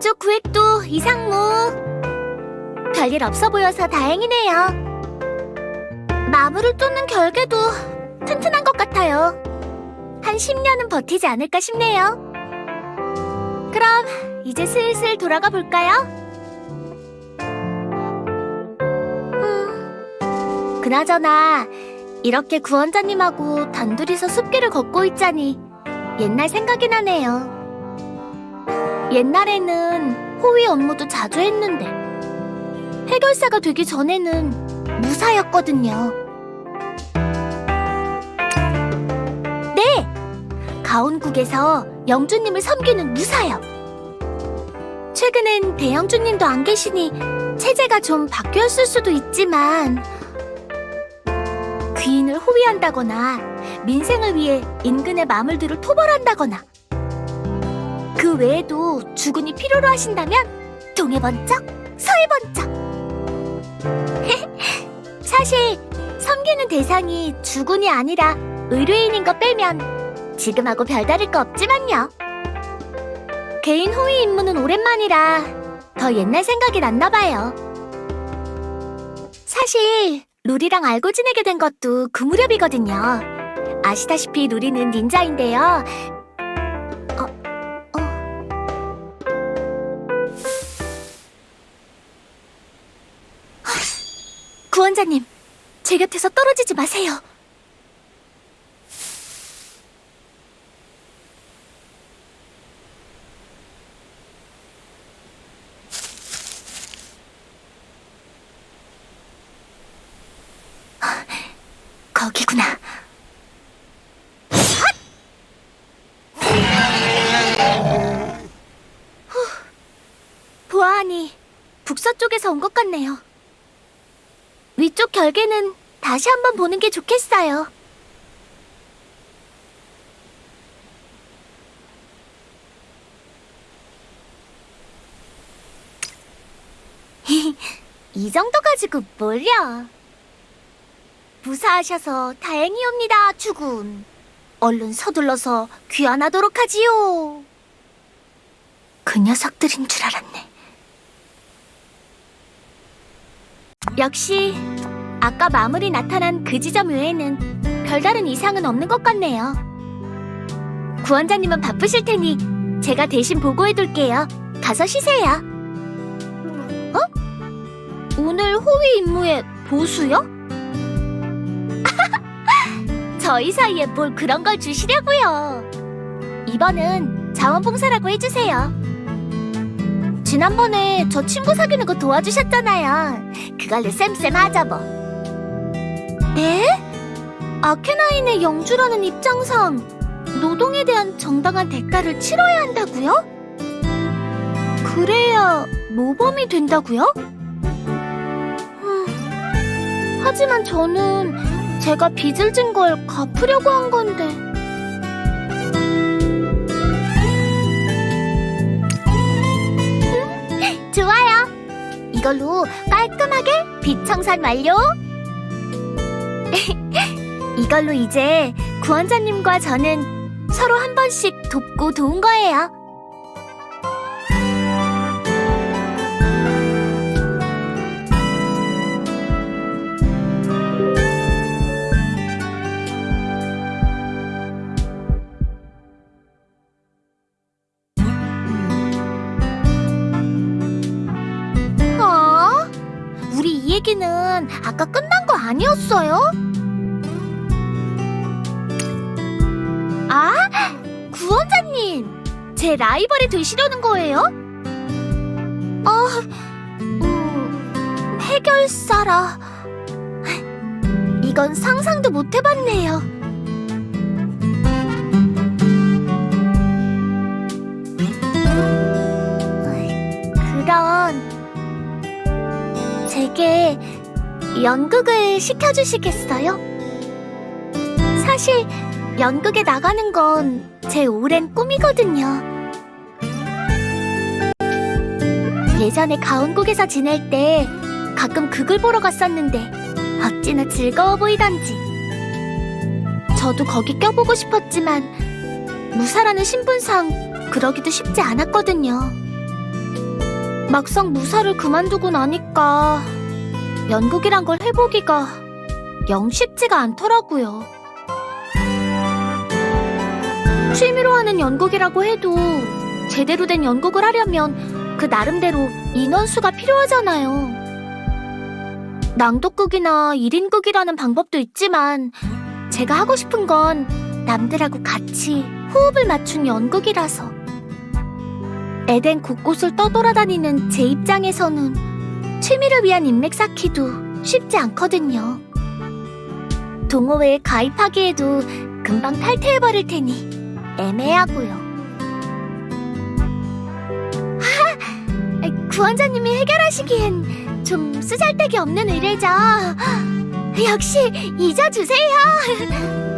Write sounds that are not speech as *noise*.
이쪽 구획도 이상무. 별일 없어 보여서 다행이네요. 마물을 뚫는 결계도 튼튼한 것 같아요. 한 10년은 버티지 않을까 싶네요. 그럼 이제 슬슬 돌아가 볼까요? 음, 그나저나 이렇게 구원자님하고 단둘이서 숲길을 걷고 있자니 옛날 생각이 나네요. 옛날에는 호위 업무도 자주 했는데 해결사가 되기 전에는 무사였거든요. 네! 가온국에서 영주님을 섬기는 무사요. 최근엔 대영주님도 안 계시니 체제가 좀 바뀌었을 수도 있지만 귀인을 호위한다거나 민생을 위해 인근의 마물들을 토벌한다거나 그 외에도 주군이 필요로 하신다면 동해 번쩍, 서해 번쩍 *laughs* 사실 섬기는 대상이 주군이 아니라 의뢰인인 거 빼면 지금하고 별다를 거 없지만요. 개인 호위 임무는 오랜만이라 더 옛날 생각이 났나 봐요. 사실 루리랑 알고 지내게 된 것도 그 무렵이거든요. 아시다시피 루리는 닌자인데요. 구원자님, 제 곁에서 떨어지지 마세요. 거기구나. 후, 보아하니 북서쪽에서 온 것 같네요. 위쪽 결계는 다시 한번 보는 게 좋겠어요. *laughs* 이 정도 가지고 뭘요? 무사하셔서 다행이옵니다, 주군. 얼른 서둘러서 귀환하도록 하지요. 그 녀석들인 줄 알았네. 역시 아까 마물이 나타난 그 지점 외에는 별다른 이상은 없는 것 같네요. 구원자님은 바쁘실 테니 제가 대신 보고해둘게요. 가서 쉬세요. 어? 오늘 호위 임무에 보수요? *laughs* 저희 사이에 뭘 그런 걸 주시려고요. 이번은 자원봉사라고 해주세요. 지난번에 저 친구 사귀는 거 도와주셨잖아요. 그걸로 쌤쌤 하자 뭐. 네? 아케나인의 영주라는 입장상 노동에 대한 정당한 대가를 치러야 한다고요? 그래야 모범이 된다고요? 음, 하지만 저는 제가 빚을 진 걸 갚으려고 한 건데. 이걸로 깔끔하게 빚 청산 완료. *laughs* 이걸로 이제 구원자님과 저는 서로 한 번씩 돕고 도운 거예요. 얘기는 아까 끝난 거 아니었어요? 아, 구원자님! 제 라이벌이 되시려는 거예요? 어, 음, 해결사라. 이건 상상도 못 해봤네요. 제게 연극을 시켜주시겠어요? 사실, 연극에 나가는 건 제 오랜 꿈이거든요. 예전에 가온국에서 지낼 때 가끔 극을 보러 갔었는데 어찌나 즐거워 보이던지. 저도 거기 껴보고 싶었지만 무사라는 신분상 그러기도 쉽지 않았거든요. 막상 무사를 그만두고 나니까 연극이란 걸 해보기가 영 쉽지가 않더라고요. 취미로 하는 연극이라고 해도 제대로 된 연극을 하려면 그 나름대로 인원수가 필요하잖아요. 낭독극이나 1인극이라는 방법도 있지만 제가 하고 싶은 건 남들하고 같이 호흡을 맞춘 연극이라서 에덴 곳곳을 떠돌아다니는 제 입장에서는 취미를 위한 인맥 쌓기도 쉽지 않거든요. 동호회에 가입하기에도 금방 탈퇴해버릴 테니 애매하고요. 하! 구원자님이 해결하시기엔 좀 쓰잘데기 없는 의뢰죠. 역시 잊어주세요. *laughs*